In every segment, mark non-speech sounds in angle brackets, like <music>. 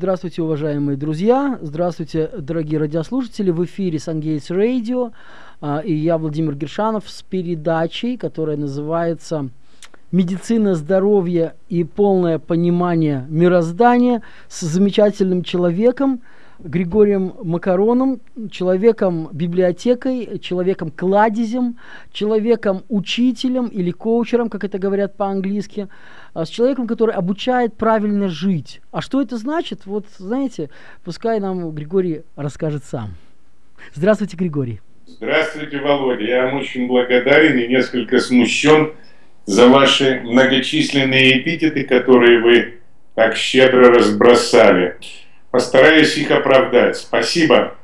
Здравствуйте, уважаемые друзья. Здравствуйте, дорогие радиослушатели. В эфире Сангейтс Радио. И я, Владимир Гершанов, с передачей, которая называется «Медицина, здоровье и полное понимание мироздания» с замечательным человеком, Григорием Макароном, человеком-библиотекой, человеком-кладезем, человеком-учителем или коучером, как это говорят по-английски, а, с человеком, который обучает правильно жить. А что это значит? Вот, знаете, пускай нам Григорий расскажет сам. Здравствуйте, Григорий. Здравствуйте, Володя. Я вам очень благодарен и несколько смущен за ваши многочисленные эпитеты, которые вы так щедро разбросали. Постараюсь их оправдать. Спасибо.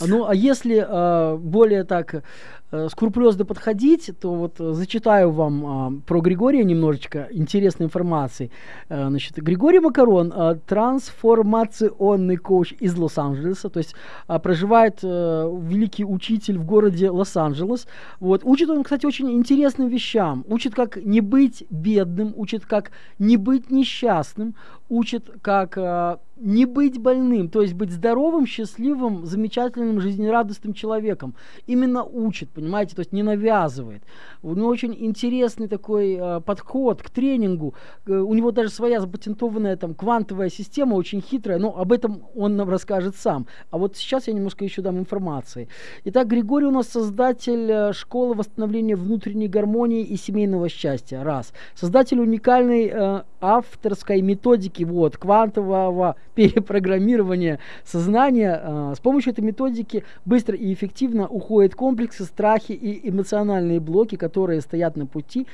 Ну, а если э, более так Э, скрупулезно подходить, то вот э, зачитаю вам а, про Григория немножечко интересной информации. А, значит, Григорий Макарон, а, трансформационный коуч из Лос-Анджелеса, то есть а, проживает а, великий учитель в городе Лос-Анджелес. Вот. Учит он, кстати, очень интересным вещам. Учит, как не быть бедным, учит, как не быть несчастным, учит, как а, не быть больным, то есть быть здоровым, счастливым, замечательным, жизнерадостным человеком. Именно учит, понимаете, то есть не навязывает. У него очень интересный такой э, подход к тренингу. Э, у него даже своя запатентованная там квантовая система, очень хитрая, но об этом он нам расскажет сам. А вот сейчас я немножко еще дам информации. Итак, Григорий у нас создатель э, школы восстановления внутренней гармонии и семейного счастья. Раз. Создатель уникальной э, авторской методики вот, квантового перепрограммирования сознания. Э, с помощью этой методики быстро и эффективно уходят комплексы, страхи и эмоциональные блоки, которые стоят на пути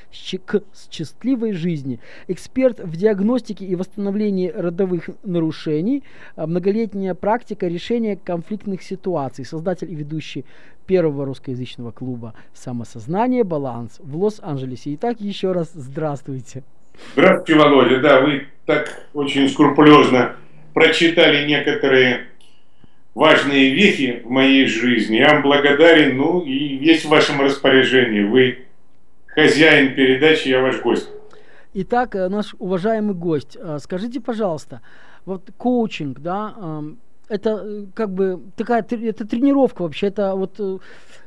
к счастливой жизни. Эксперт в диагностике и восстановлении родовых нарушений, э, многолетняя практика решения конфликтных ситуаций, создатель и ведущий первого русскоязычного клуба «Самосознание. Баланс» в Лос-Анджелесе. Итак, еще раз здравствуйте. Здравствуйте, Володя. Да, вы так очень скрупулезно прочитали некоторые важные вехи в моей жизни. Я вам благодарен, ну и есть в вашем распоряжении. Вы хозяин передачи, я ваш гость. Итак, э, наш уважаемый гость, э, скажите, пожалуйста, вот коучинг, да, это э, как бы такая, это тренировка вообще, это вот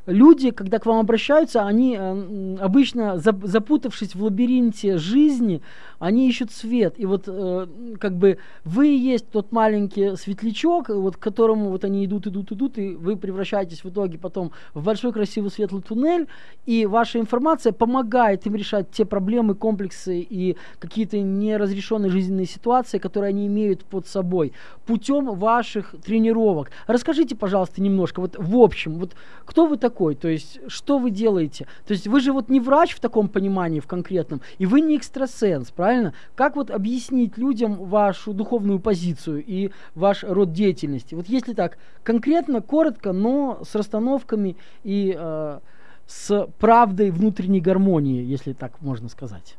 люди, когда к вам обращаются, они э, обычно, запутавшись в лабиринте жизни, они ищут свет. И вот э, как бы вы есть тот маленький светлячок, вот к которому вот они идут, идут, идут, и вы превращаетесь в итоге потом в большой красивый светлый туннель, и ваша информация помогает им решать те проблемы, комплексы и какие-то неразрешенные жизненные ситуации, которые они имеют под собой путем ваших тренировок. Расскажите, пожалуйста, немножко, вот в общем, вот кто вы такой? Такой? То есть, что вы делаете? То есть, вы же вот не врач в таком понимании, в конкретном, и вы не экстрасенс, правильно? Как вот объяснить людям вашу духовную позицию и ваш род деятельности? Вот если так, конкретно, коротко, но с расстановками и э, с правдой внутренней гармонии, если так можно сказать.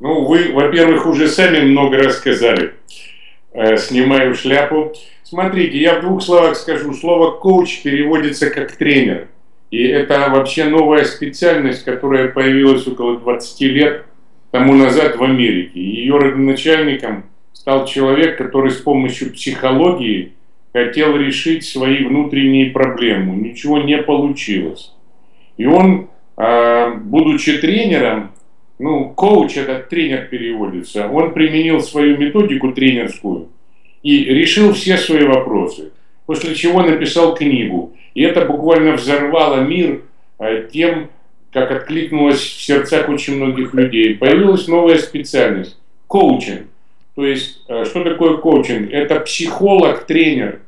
Ну, вы, во-первых, уже сами много рассказали. Э, снимаю шляпу. Смотрите, я в двух словах скажу. Слово «коуч» переводится как «тренер». И это вообще новая специальность, которая появилась около 20 лет тому назад в Америке. Ее родоначальником стал человек, который с помощью психологии хотел решить свои внутренние проблемы. Ничего не получилось. И он, а, будучи тренером, ну, коуч, этот тренер переводится, он применил свою методику тренерскую и решил все свои вопросы. После чего написал книгу и это буквально взорвало мир э, тем, как откликнулось в сердцах очень многих людей. Появилась новая специальность – коучинг. То есть, э, что такое коучинг? Это психолог-тренер,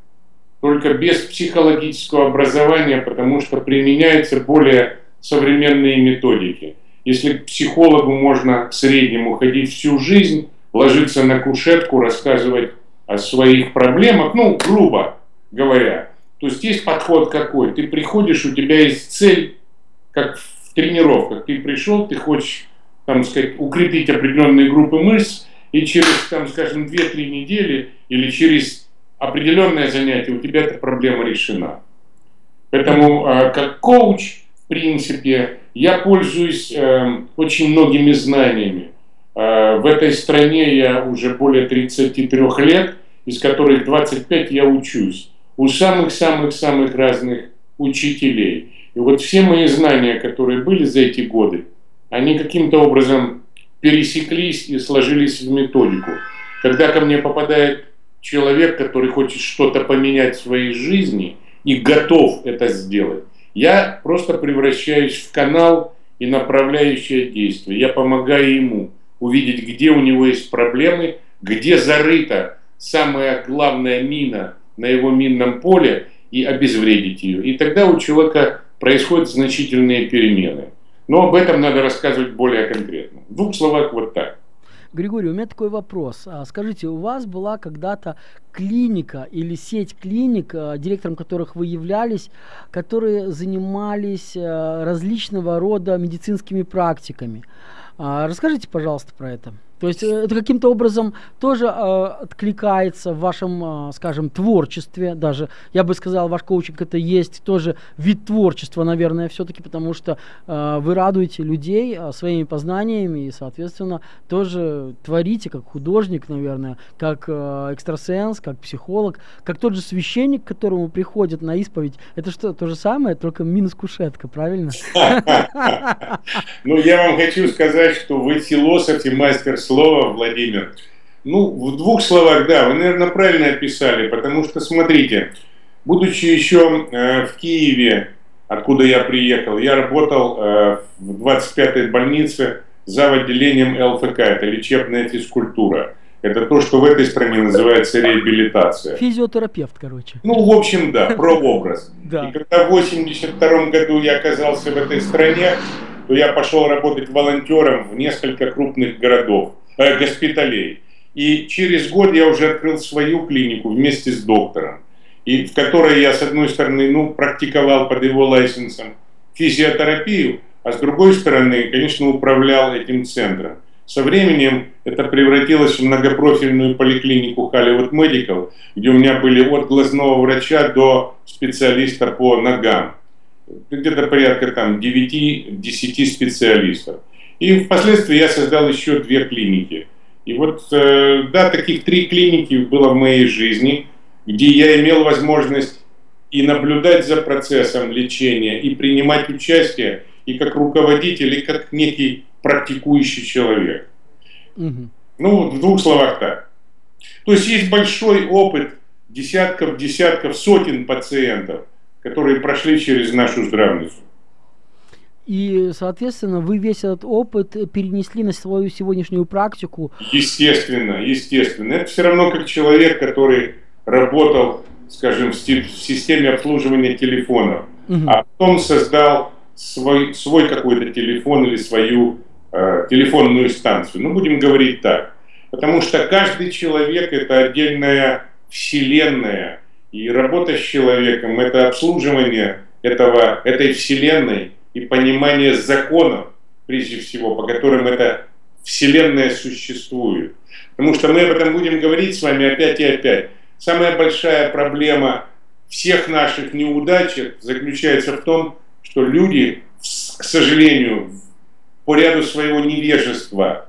только без психологического образования, потому что применяются более современные методики. Если к психологу можно в среднем уходить всю жизнь, ложиться на кушетку, рассказывать о своих проблемах, ну, грубо говоря, то есть есть подход какой? Ты приходишь, у тебя есть цель, как в тренировках. Ты пришел, ты хочешь, там сказать, укрепить определенные группы мышц, и через, там, скажем, 2-3 недели или через определенное занятие у тебя эта проблема решена. Поэтому а, как коуч, в принципе, я пользуюсь э, очень многими знаниями. Э, в этой стране я уже более 33 лет, из которых 25 я учусь у самых-самых-самых разных учителей. И вот все мои знания, которые были за эти годы, они каким-то образом пересеклись и сложились в методику. Когда ко мне попадает человек, который хочет что-то поменять в своей жизни и готов это сделать, я просто превращаюсь в канал и направляющее действие. Я помогаю ему увидеть, где у него есть проблемы, где зарыта самая главная мина на его минном поле и обезвредить ее. И тогда у человека происходят значительные перемены. Но об этом надо рассказывать более конкретно. В двух словах вот так. Григорий, у меня такой вопрос. А, скажите, у вас была когда-то клиника или сеть клиник, а, директором которых вы являлись, которые занимались а, различного рода медицинскими практиками. Расскажите, пожалуйста, про это. То есть э, это каким-то образом тоже э, откликается в вашем, э, скажем, творчестве. Даже я бы сказал, ваш коучинг это есть тоже вид творчества, наверное, все-таки, потому что э, вы радуете людей своими познаниями и, соответственно, тоже творите как художник, наверное, как э, экстрасенс, как психолог, как тот же священник, к которому приходят на исповедь. Это что, то же самое, только минус кушетка, правильно? <laughs> Ну, я вам хочу сказать, что вы философ и мастер слова слово, Владимир. Ну, в двух словах, да, вы, наверное, правильно описали, потому что, смотрите, будучи еще э, в Киеве, откуда я приехал, я работал э, в 25-й больнице за отделением ЛФК, это лечебная физкультура. Это то, что в этой стране называется реабилитация. Физиотерапевт, короче. Ну, в общем, да, прообраз. <laughs> Да. И когда в 82 году я оказался в этой стране, то я пошел работать волонтером в несколько крупных городов э, госпиталей. И через год я уже открыл свою клинику вместе с доктором, и в которой я, с одной стороны, ну, практиковал под его лайсенсом физиотерапию, а с другой стороны, конечно, управлял этим центром. Со временем это превратилось в многопрофильную поликлинику Hollywood Medical, где у меня были от глазного врача до специалиста по ногам. Где-то порядка там 9-10 специалистов. И впоследствии я создал еще две клиники. И вот, э, да, таких три клиники было в моей жизни, где я имел возможность и наблюдать за процессом лечения, и принимать участие, и как руководитель, и как некий практикующий человек. Угу. Ну, в двух словах так. То есть есть большой опыт десятков, десятков, сотен пациентов, которые прошли через нашу здравницу. И, соответственно, вы весь этот опыт перенесли на свою сегодняшнюю практику. Естественно, естественно. Это все равно как человек, который работал, скажем, в системе обслуживания телефонов, угу. а потом создал свой, свой какой-то телефон или свою э, телефонную станцию. Ну, будем говорить так. Потому что каждый человек – это отдельная вселенная. И работа с человеком – это обслуживание этого, этой вселенной – и понимание законов, прежде всего, по которым эта Вселенная существует. Потому что мы об этом будем говорить с вами опять и опять. Самая большая проблема всех наших неудач заключается в том, что люди, к сожалению, по ряду своего невежества,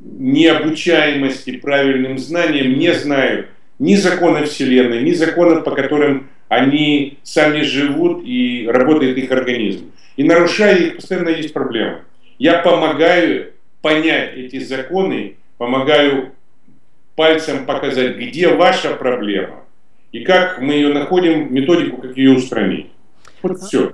необучаемости правильным знаниям не знают ни закона Вселенной, ни законов, по которым они сами живут и работает их организм. И нарушая их, постоянно есть проблемы. Я помогаю понять эти законы, помогаю пальцем показать, где ваша проблема, и как мы ее находим, методику, как ее устранить. Вот все.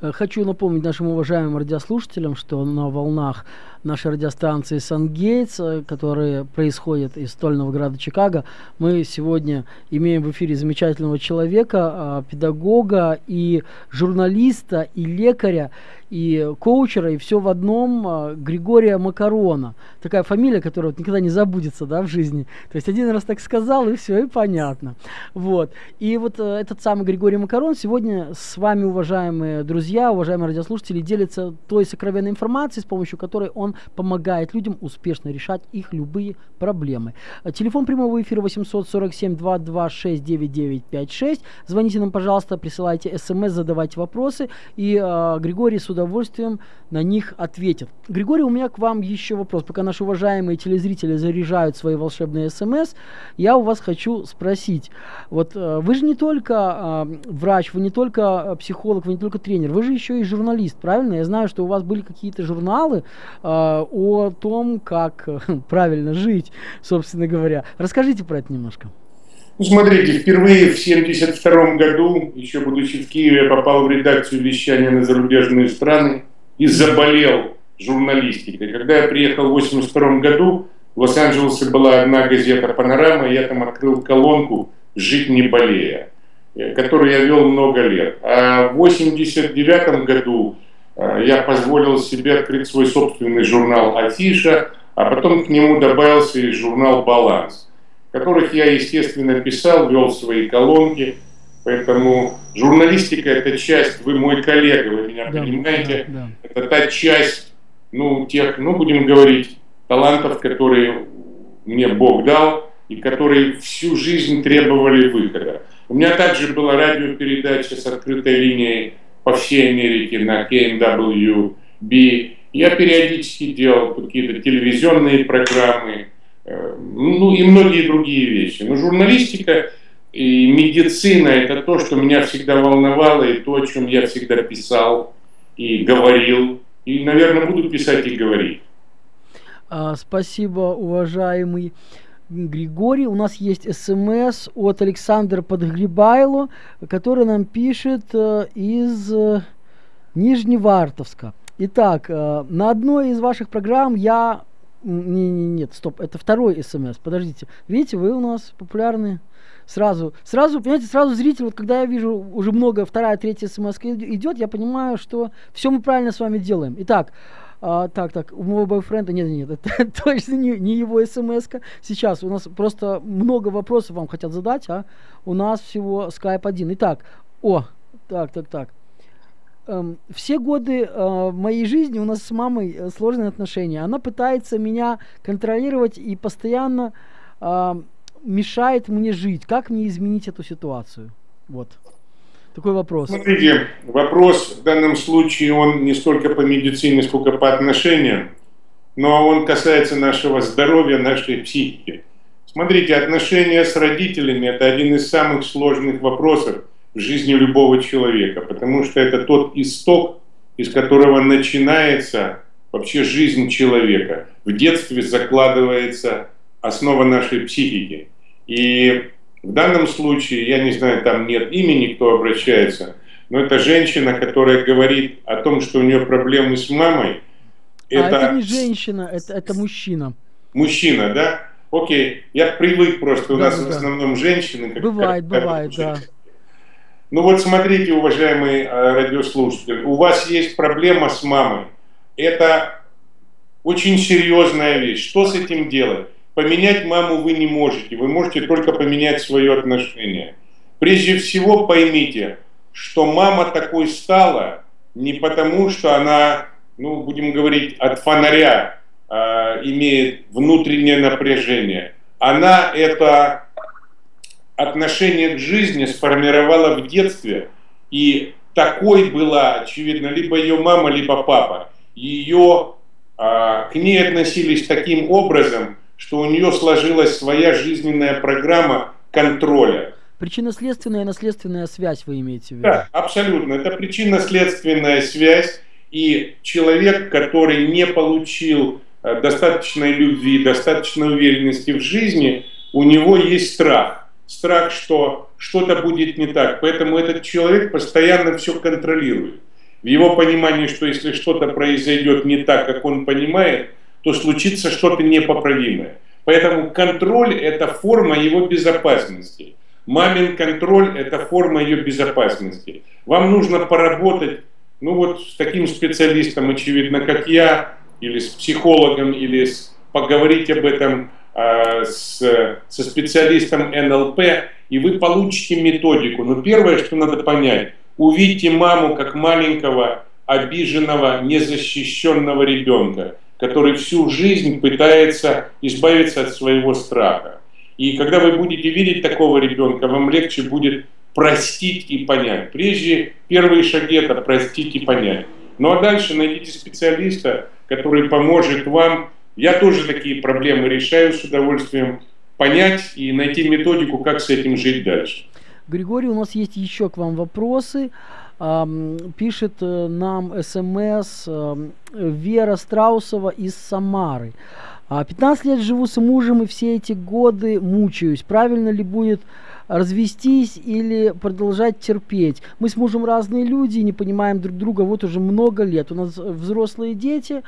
Э, хочу напомнить нашим уважаемым радиослушателям, что на волнах нашей радиостанции «Сангейтс», э, которые происходят из стольного града Чикаго, мы сегодня имеем в эфире замечательного человека, а, педагога и журналиста, и лекаря, и коучера, и все в одном а, Григория Макарона. Такая фамилия, которая вот никогда не забудется да, в жизни. То есть один раз так сказал, и все, и понятно. Вот. И вот э, этот самый Григорий Макарон сегодня с вами, уважаемые друзья, уважаемые радиослушатели, делится той сокровенной информацией, с помощью которой он помогает людям успешно решать их любые проблемы. Э, телефон прямого эфира 847 226 9956. Звоните нам, пожалуйста, присылайте смс, задавайте вопросы, и э, Григорий с удовольствием на них ответит. Григорий, у меня к вам еще вопрос. Пока наши уважаемые телезрители заряжают свои волшебные смс, я у вас хочу спросить. Вот э, вы же не только э, врач, вы не только психолог, вы не только тренер, вы же еще и журналист, правильно? Я знаю, что у вас были какие-то журналы э, о том, как э, <laughs> правильно жить, собственно говоря. Расскажите про это немножко. Ну, смотрите, впервые в 1972 году, еще будучи в Киеве, я попал в редакцию вещания на зарубежные страны и заболел журналистикой. Когда я приехал в 1982 году, в Лос-Анджелесе была одна газета «Панорама», и я там открыл колонку «Жить не болея», э, которую я вел много лет. А в 1989 году я позволил себе открыть свой собственный журнал «Афиша», а потом к нему добавился и журнал «Баланс» которых я, естественно, писал, вел свои колонки. Поэтому журналистика – это часть, вы мой коллега, вы меня да, понимаете, да, да. это та часть, ну, тех, ну, будем говорить, талантов, которые мне Бог дал и которые всю жизнь требовали выхода. У меня также была радиопередача с открытой линией по всей Америке на KMWB. Я периодически делал какие-то телевизионные программы, Э, ну и многие другие вещи. Но журналистика и медицина – это то, что меня всегда волновало, и то, о чем я всегда писал и говорил, и, наверное, буду писать и говорить. А, спасибо, уважаемый Григорий. У нас есть смс от Александра Подгребайло, который нам пишет э, из э, Нижневартовска. Итак, на одной из ваших программ я не, не, нет, стоп, это второй смс. Подождите. Видите, вы у нас популярные. Сразу, сразу, понимаете, сразу зритель, вот когда я вижу уже много, вторая, третья смс идет, я понимаю, что все мы правильно с вами делаем. Итак, а, так, так, у моего бойфренда, нет, нет, <laughs> это точно не, не его смс -ка. Сейчас у нас просто много вопросов вам хотят задать, а у нас всего скайп один. Итак, о, так, так, так эм, все годы э, моей жизни у нас с мамой э, сложные отношения. Она пытается меня контролировать и постоянно э, мешает мне жить. Как мне изменить эту ситуацию? Вот. Такой вопрос. Смотрите, вопрос в данном случае, он не столько по медицине, сколько по отношениям, но он касается нашего здоровья, нашей психики. Смотрите, отношения с родителями – это один из самых сложных вопросов, в жизни любого человека, потому что это тот исток, из которого начинается вообще жизнь человека. В детстве закладывается основа нашей психики. И в данном случае, я не знаю, там нет имени, кто обращается, но это женщина, которая говорит о том, что у нее проблемы с мамой. Это, а это не женщина, это, это мужчина. Мужчина, да? Окей, я привык просто, у да, нас да. в основном женщины. Как, бывает, как, бывает, да. Ну вот смотрите, уважаемый э, радиослушатель, у вас есть проблема с мамой. Это очень серьезная вещь. Что с этим делать? Поменять маму вы не можете, вы можете только поменять свое отношение. Прежде всего поймите, что мама такой стала не потому, что она, ну, будем говорить, от фонаря э, имеет внутреннее напряжение. Она это отношение к жизни сформировала в детстве, и такой была, очевидно, либо ее мама, либо папа. Ее, а, к ней относились таким образом, что у нее сложилась своя жизненная программа контроля. Причинно-следственная и наследственная связь вы имеете в виду? Да, абсолютно. Это причинно-следственная связь. И человек, который не получил э, достаточной любви, достаточной уверенности в жизни, у него есть страх страх, что что-то будет не так. Поэтому этот человек постоянно все контролирует. В его понимании, что если что-то произойдет не так, как он понимает, то случится что-то непоправимое. Поэтому контроль – это форма его безопасности. Мамин контроль – это форма ее безопасности. Вам нужно поработать, ну вот с таким специалистом, очевидно, как я, или с психологом, или с, поговорить об этом Э, с, со специалистом НЛП, и вы получите методику. Но первое, что надо понять, увидите маму как маленького, обиженного, незащищенного ребенка. Который всю жизнь пытается избавиться от своего страха. И когда вы будете видеть такого ребенка, вам легче будет простить и понять. Прежде первые шаги это простить и понять. Ну а дальше найдите специалиста, который поможет вам. Я тоже такие проблемы решаю с удовольствием понять и найти методику, как с этим жить дальше. Григорий, у нас есть еще к вам вопросы. Пишет э, нам смс Вера Страусова из Самары. 15 лет живу с мужем и все эти годы мучаюсь. Правильно ли будет развестись или продолжать терпеть? Мы с мужем разные люди, не понимаем друг друга вот уже много лет. У нас взрослые дети,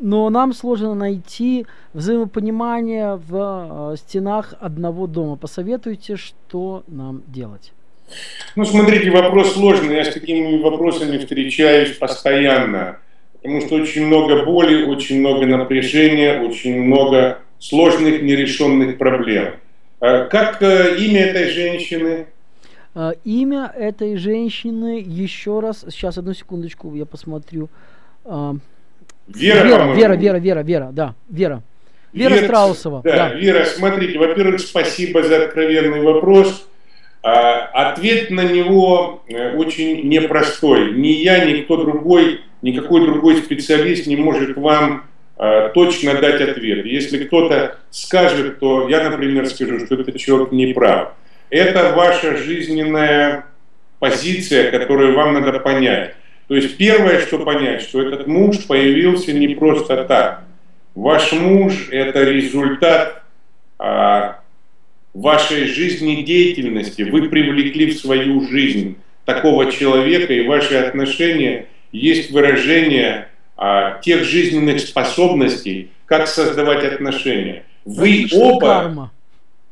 но нам сложно найти взаимопонимание в э, стенах одного дома. Посоветуйте, что нам делать. Ну, смотрите, вопрос сложный. Я с такими вопросами встречаюсь постоянно. Потому что очень много боли, очень много напряжения, очень много сложных нерешенных проблем. А как э, имя этой женщины? Э, имя этой женщины, еще раз, сейчас одну секундочку, я посмотрю. Вера, Вера, Вера, Вера, Вера, Вера, да, Вера. Вера, Вера Страусова. Да, да, Вера, смотрите, во-первых, спасибо за откровенный вопрос. А, ответ на него э, очень непростой. Ни я, ни кто другой, никакой другой специалист не может вам а, точно дать ответ. Если кто-то скажет, то я, например, скажу, что этот человек не прав. Это ваша жизненная позиция, которую вам надо понять. То есть первое, что понять, что этот муж появился не просто так. Ваш муж – это результат а, вашей жизнедеятельности. Вы привлекли в свою жизнь такого человека, и ваши отношения есть выражение а, тех жизненных способностей, как создавать отношения. Вы оба...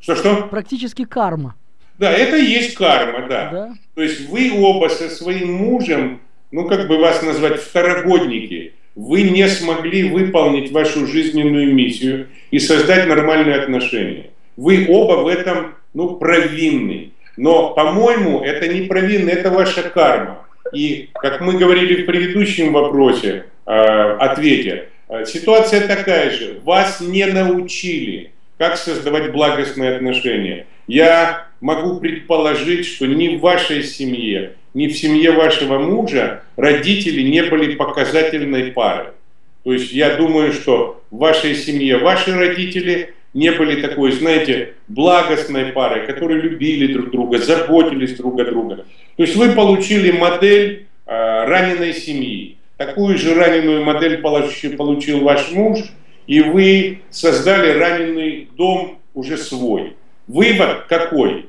Что-что? Практически карма. Да, это и есть карма, да. да. То есть вы оба со своим мужем ну как бы вас назвать, второгодники. Вы не смогли выполнить вашу жизненную миссию и создать нормальные отношения. Вы оба в этом, ну, провинны. Но, по-моему, это не провинно, это ваша карма. И, как мы говорили в предыдущем вопросе, э, ответе, э, ситуация такая же. Вас не научили, как создавать благостные отношения. Я могу предположить, что ни в вашей семье, ни в семье вашего мужа родители не были показательной парой. То есть я думаю, что в вашей семье ваши родители не были такой, знаете, благостной парой, которые любили друг друга, заботились друг о друге. То есть вы получили модель э, раненой семьи. Такую же раненую модель получил, получил ваш муж, и вы создали раненый дом уже свой. Вывод какой?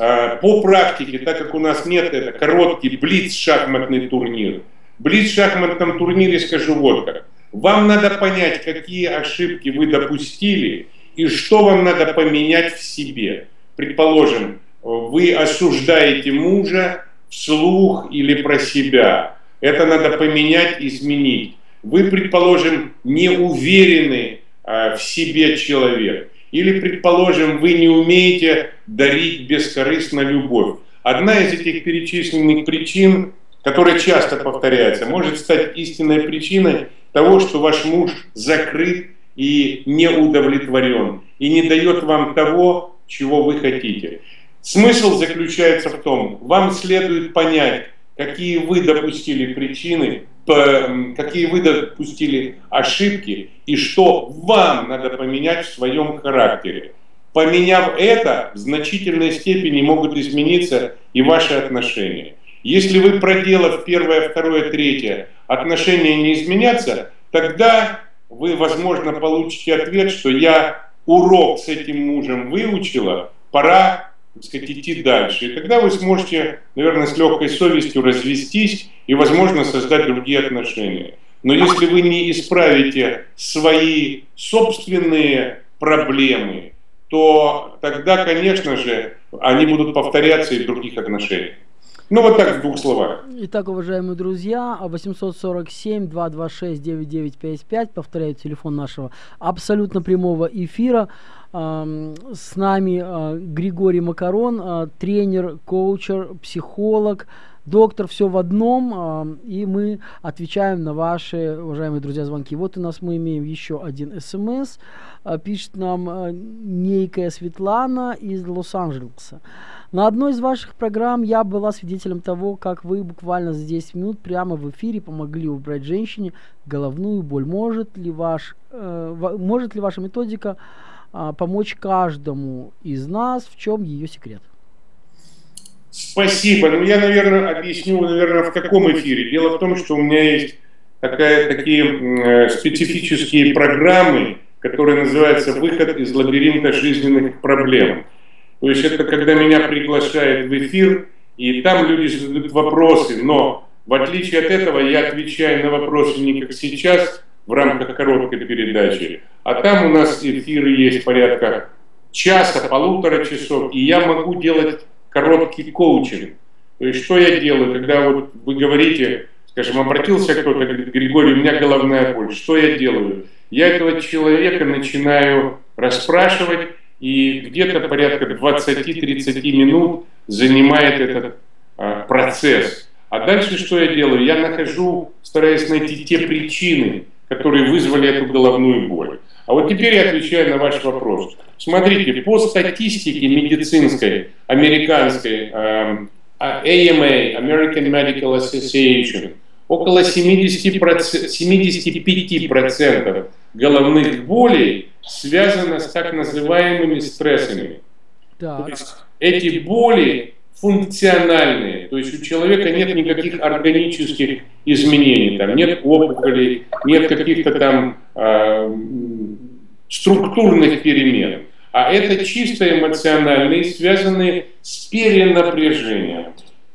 А, по практике, так как у нас нет, это короткий блиц-шахматный турнир. Блиц-шахматном турнире скажу вот как. Вам надо понять, какие ошибки вы допустили и что вам надо поменять в себе. Предположим, вы осуждаете мужа вслух или про себя. Это надо поменять, изменить. Вы, предположим, не уверены а, в себе человек. Или, предположим, вы не умеете дарить бескорыстно любовь. Одна из этих перечисленных причин, которая часто повторяется, может стать истинной причиной того, что ваш муж закрыт и не удовлетворен, и не дает вам того, чего вы хотите. Смысл заключается в том, вам следует понять, какие вы допустили причины, какие вы допустили ошибки и что вам надо поменять в своем характере. Поменяв это, в значительной степени могут измениться и ваши отношения. Если вы, проделав первое, второе, третье, отношения не изменятся, тогда вы, возможно, получите ответ, что я урок с этим мужем выучила, пора так сказать, идти дальше. И тогда вы сможете, наверное, с легкой совестью развестись и, возможно, создать другие отношения. Но если вы не исправите свои собственные проблемы, то тогда, конечно же, они будут повторяться и в других отношениях. Ну вот так в двух словах. Итак, уважаемые друзья, 847-226-9955, повторяю телефон нашего абсолютно прямого эфира. С нами Григорий Макарон, тренер, коучер, психолог, доктор, все в одном, и мы отвечаем на ваши, уважаемые друзья, звонки. Вот у нас мы имеем еще один смс. Пишет нам некая Светлана из Лос-Анджелеса. На одной из ваших программ я была свидетелем того, как вы буквально за 10 минут прямо в эфире помогли убрать женщине головную боль. Может ли, ваш, э, может ли ваша методика помочь каждому из нас? В чем ее секрет? Спасибо. Ну, я, наверное, объясню, наверное, в каком эфире. Дело в том, что у меня есть такая, такие э, специфические программы, которые называются «Выход из лабиринта жизненных проблем». То есть это когда меня приглашают в эфир, и там люди задают вопросы, но в отличие от этого я отвечаю на вопросы не как сейчас, в рамках короткой передачи, а там у нас эфиры есть порядка часа, полутора часов, и я могу делать короткий коучинг. То есть что я делаю, когда вот вы говорите, скажем, обратился кто-то, говорит, Григорий, у меня головная боль, что я делаю? Я этого человека начинаю расспрашивать, и где-то порядка 20-30 минут занимает этот а, процесс. А дальше что я делаю? Я нахожу, стараюсь найти те причины, которые вызвали эту головную боль. А вот теперь я отвечаю на ваш вопрос. Смотрите, по статистике медицинской, американской, AMA, American Medical Association, около 70%, 75% головных болей связано с так называемыми стрессами. Так. То есть эти боли функциональные, то есть у человека нет никаких органических изменений, там нет опухолей, нет каких-то там э, структурных перемен, а это чисто эмоциональные, связанные с перенапряжением.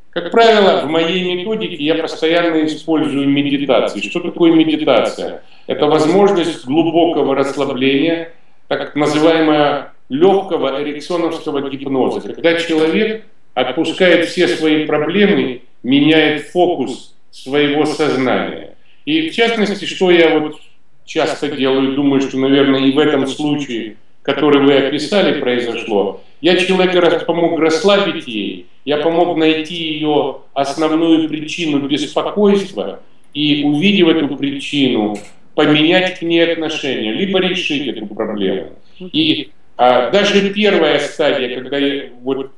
Как правило, в моей методике я постоянно использую медитации. Что такое медитация? Это возможность глубокого расслабления, так называемого легкого эриксоновского гипноза, когда человек отпускает все свои проблемы, меняет фокус своего сознания. И в частности, что я вот часто делаю, думаю, что, наверное, и в этом случае, который вы описали, произошло, я человеку помог расслабить ей, я помог найти ее основную причину беспокойства и, увидев эту причину, поменять к ней отношения, либо решить эту проблему. И а, даже первая стадия, когда вот,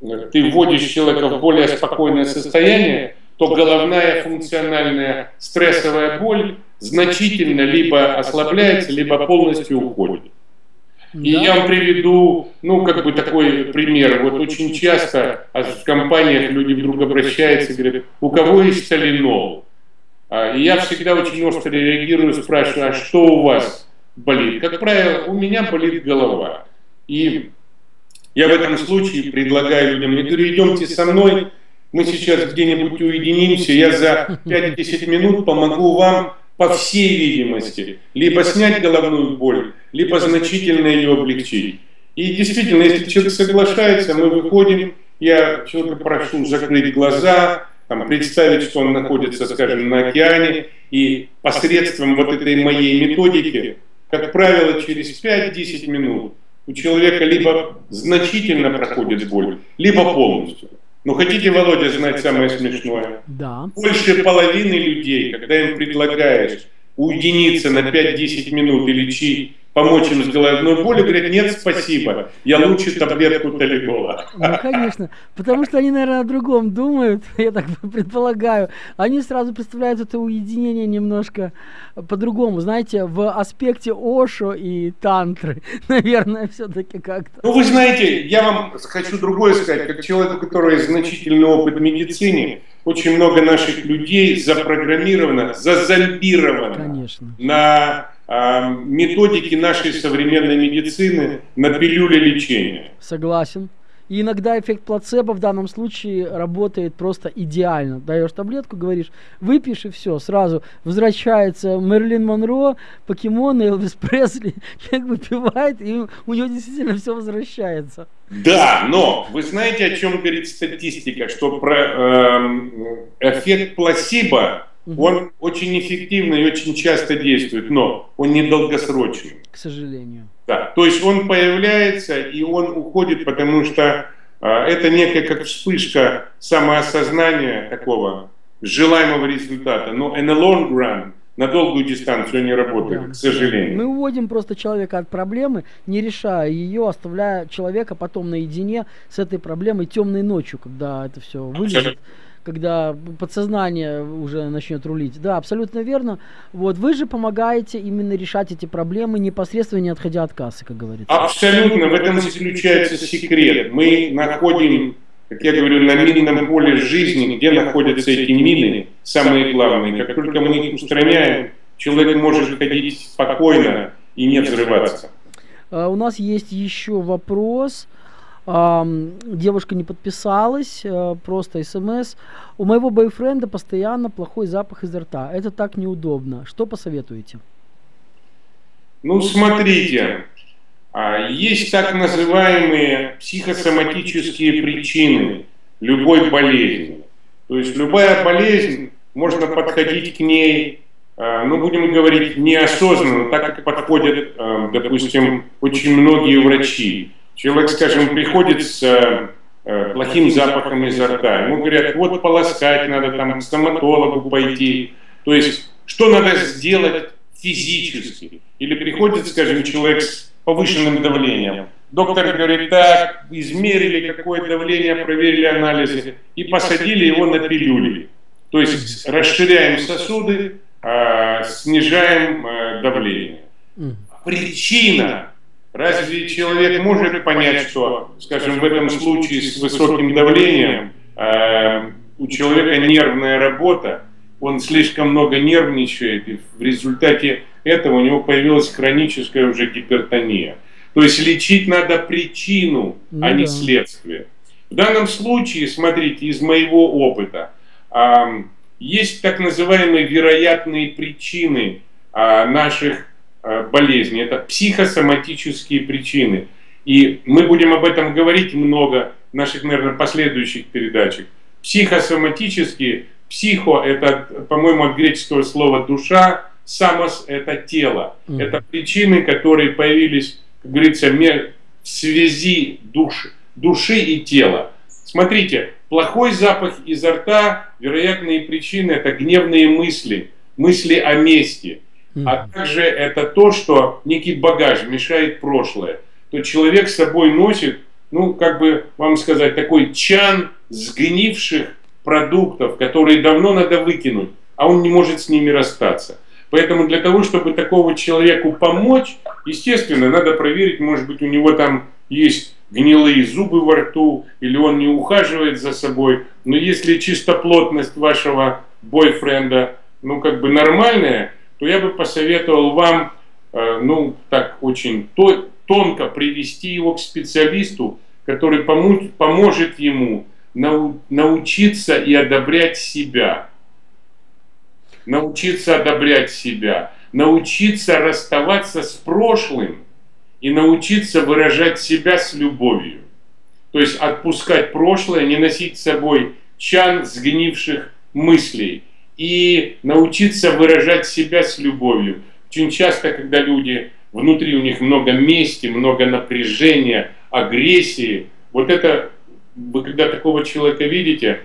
ты вводишь человека в более спокойное состояние, то головная функциональная стрессовая боль значительно либо ослабляется, либо полностью уходит. И да. я вам приведу, ну, как бы такой пример. Вот очень часто в компаниях люди вдруг обращаются и говорят, у кого есть соленол? А, и я всегда очень остро реагирую, спрашиваю, а что у вас болит? Как правило, у меня болит голова. И я в этом случае предлагаю людям, я говорю, идемте со мной, мы сейчас где-нибудь уединимся, я за 5-10 минут помогу вам по всей видимости, либо снять головную боль, либо значительно ее облегчить. И действительно, если человек соглашается, мы выходим, я человека прошу закрыть глаза, там, представить, что он находится, скажем, на океане, и посредством вот этой моей методики, как правило, через 5-10 минут у человека либо значительно проходит боль, либо полностью. Но хотите, Володя, знать самое смешное? Да. Больше половины людей, когда им предлагаешь уединиться на 5-10 минут и лечить помочь им с головной болью, говорят, нет, спасибо, я лучше таблетку Талигола. <laughs> Ну, конечно, потому что они, наверное, о другом думают, <laughs> я так <laughs> предполагаю. Они сразу представляют это уединение немножко по-другому, знаете, в аспекте Ошо и Тантры, наверное, все-таки как-то. Ну, вы знаете, я вам хочу другое сказать, как человек, у которого есть значительный опыт в медицине, очень много наших людей запрограммировано, зазомбировано Конечно. на методики нашей современной медицины на пилюле лечения. Согласен. И иногда эффект плацебо в данном случае работает просто идеально. Даешь таблетку, говоришь, выпьешь и все, сразу возвращается Мерлин Монро, покемон, Элвис Пресли, <laughs> человек выпивает, и у него действительно все возвращается. Да, но вы знаете, о чем говорит статистика, что про э, эффект плацебо угу. он очень эффективно и очень часто действует, но он недолгосрочный. К сожалению. Да, то есть он появляется и он уходит, потому что а, это некая как вспышка самоосознания такого желаемого результата. Но in the long run на долгую дистанцию не работает, да. к сожалению. Мы уводим просто человека от проблемы, не решая ее, оставляя человека потом наедине с этой проблемой темной ночью, когда это все вылезет когда подсознание уже начнет рулить. Да, абсолютно верно. Вот вы же помогаете именно решать эти проблемы непосредственно не отходя от кассы, как говорится. Абсолютно, в этом заключается секрет. Мы находим как я говорю, на минном поле жизни, где находятся эти мины, самые главные. Как только мы их устраняем, человек может ходить спокойно и не взрываться. Uh, у нас есть еще вопрос. Uh, девушка не подписалась, uh, просто смс. У моего бойфренда постоянно плохой запах изо рта. Это так неудобно. Что посоветуете? Ну, смотрите, а, есть так называемые психосоматические причины любой болезни. То есть любая болезнь, можно подходить к ней, а, ну, будем говорить, неосознанно, так как подходят, допустим, очень многие врачи. Человек, скажем, приходит с плохим запахом изо рта, ему говорят, вот полоскать надо, там, к стоматологу пойти. То есть, что надо сделать физически? Или приходит, скажем, человек с повышенным давлением. Доктор говорит, так, измерили какое давление, проверили анализы и посадили его на пилюли. То есть расширяем сосуды, а, снижаем а, давление. Причина. Разве человек может понять, что, скажем, в этом случае с высоким давлением а, у человека нервная работа, он слишком много нервничает, и в результате этого у него появилась хроническая уже гипертония. То есть лечить надо причину, ну, а не да. следствие. В данном случае, смотрите, из моего опыта, э, есть так называемые вероятные причины э, наших э, болезней. Это психосоматические причины. И мы будем об этом говорить много в наших, наверное, последующих передачах. Психосоматические, психо – это, по-моему, от греческого слова «душа», самос – это тело. Mm. Это причины, которые появились, как говорится, в связи душ, души и тела. Смотрите, плохой запах изо рта, вероятные причины – это гневные мысли, мысли о мести. А также это то, что некий багаж мешает прошлое. То человек с собой носит, ну, как бы вам сказать, такой чан сгнивших продуктов, которые давно надо выкинуть, а он не может с ними расстаться. Поэтому для того, чтобы такого человеку помочь, естественно, надо проверить, может быть, у него там есть гнилые зубы во рту, или он не ухаживает за собой. Но если чистоплотность вашего бойфренда, ну, как бы нормальная, то я бы посоветовал вам, э, ну, так очень то, тонко привести его к специалисту, который поможет ему нау, научиться и одобрять себя научиться одобрять себя, научиться расставаться с прошлым и научиться выражать себя с любовью. То есть отпускать прошлое, не носить с собой чан сгнивших мыслей и научиться выражать себя с любовью. Очень часто, когда люди, внутри у них много мести, много напряжения, агрессии, вот это, вы когда такого человека видите,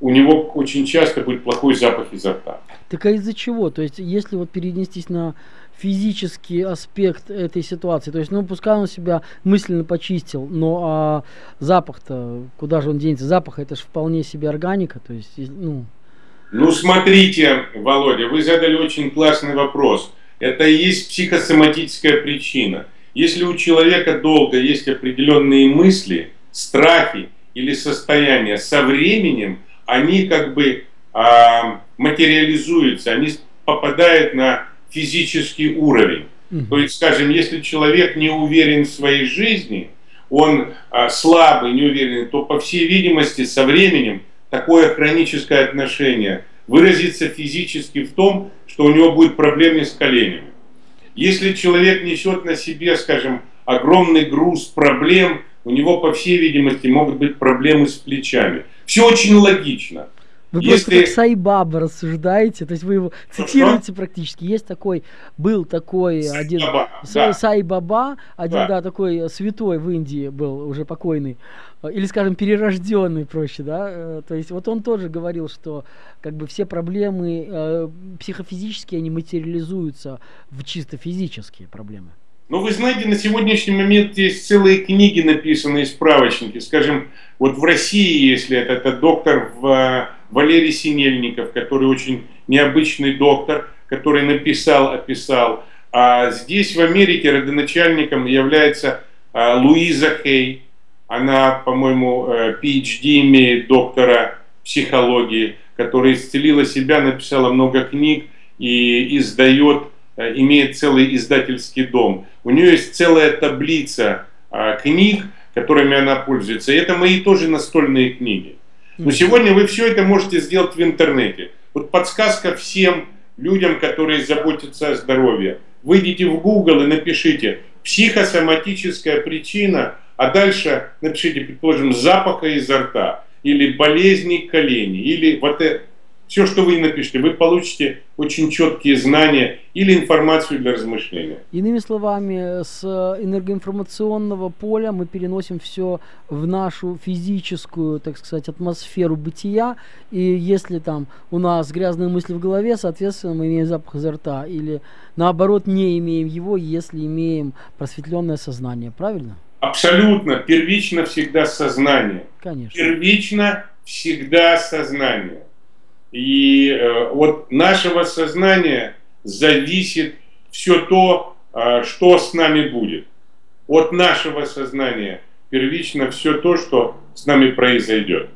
у него очень часто будет плохой запах изо рта. Так а из-за чего? То есть, если вот перенестись на физический аспект этой ситуации, то есть, ну, пускай он себя мысленно почистил, но а запах-то, куда же он денется? Запах это же вполне себе органика, то есть, ну... Ну, смотрите, Володя, вы задали очень классный вопрос. Это и есть психосоматическая причина. Если у человека долго есть определенные мысли, страхи или состояния, со временем они как бы а, материализуются, они попадают на физический уровень. То есть, скажем, если человек не уверен в своей жизни, он а, слабый, не уверен, то, по всей видимости, со временем такое хроническое отношение выразится физически в том, что у него будет проблемы с коленями. Если человек несет на себе, скажем, огромный груз проблем, у него, по всей видимости, могут быть проблемы с плечами. Все очень логично. Вы Если... просто как Сайбаба рассуждаете, то есть вы его цитируете что? практически. Есть такой, был такой Сайбаба, один да. Сайбаба, один, да. да, такой святой в Индии был, уже покойный, или, скажем, перерожденный, проще, да, э, то есть вот он тоже говорил, что как бы все проблемы э, психофизические, они материализуются в чисто физические проблемы. Но вы знаете, на сегодняшний момент есть целые книги, написанные справочники. Скажем, вот в России, если это, это доктор в, Валерий Синельников, который очень необычный доктор, который написал, описал. А здесь в Америке родоначальником является а, Луиза Хей. Она, по-моему, PhD э, имеет доктора психологии, которая исцелила себя, написала много книг и издает Э, имеет целый издательский дом. У нее есть целая таблица а, книг, которыми она пользуется. И это мои тоже настольные книги. Но сегодня вы все это можете сделать в интернете. Вот подсказка всем людям, которые заботятся о здоровье. Выйдите в Google и напишите психосоматическая причина, а дальше напишите, предположим, запаха изо рта, или болезни коленей, или вот это все, что вы напишете, вы получите очень четкие знания или информацию для размышления. Иными словами, с энергоинформационного поля мы переносим все в нашу физическую, так сказать, атмосферу бытия. И если там у нас грязные мысли в голове, соответственно, мы имеем запах изо рта. Или наоборот, не имеем его, если имеем просветленное сознание. Правильно? Абсолютно. Первично всегда сознание. Конечно. Первично всегда сознание. И э, от нашего сознания зависит все то, э, что с нами будет. От нашего сознания первично все то, что с нами произойдет.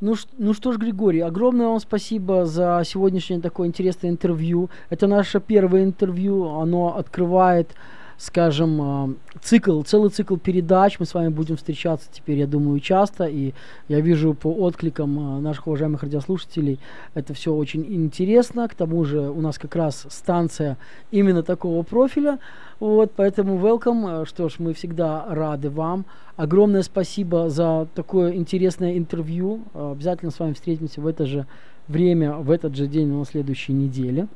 Ну, ну что ж, Григорий, огромное вам спасибо за сегодняшнее такое интересное интервью. Это наше первое интервью, оно открывает скажем, а, цикл, целый цикл передач. Мы с вами будем встречаться теперь, я думаю, часто. И я вижу по откликам а, наших уважаемых радиослушателей, это все очень интересно. К тому же у нас как раз станция именно такого профиля. Вот, поэтому welcome. Что ж, мы всегда рады вам. Огромное спасибо за такое интересное интервью. Обязательно с вами встретимся в это же время, в этот же день на следующей неделе.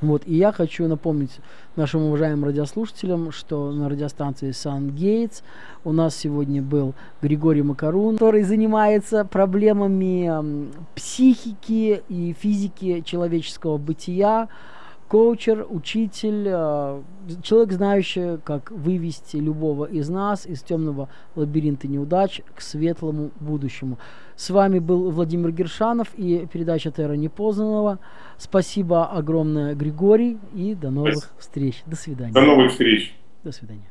Вот, и я хочу напомнить нашим уважаемым радиослушателям, что на радиостанции Сан Гейтс у нас сегодня был Григорий Макарун, который занимается проблемами психики и физики человеческого бытия, коучер, учитель, э, человек, знающий, как вывести любого из нас из темного лабиринта неудач к светлому будущему. С вами был Владимир Гершанов и передача Терра Непознанного. Спасибо огромное, Григорий, и до новых Спасибо. встреч. До свидания. До новых встреч. До свидания.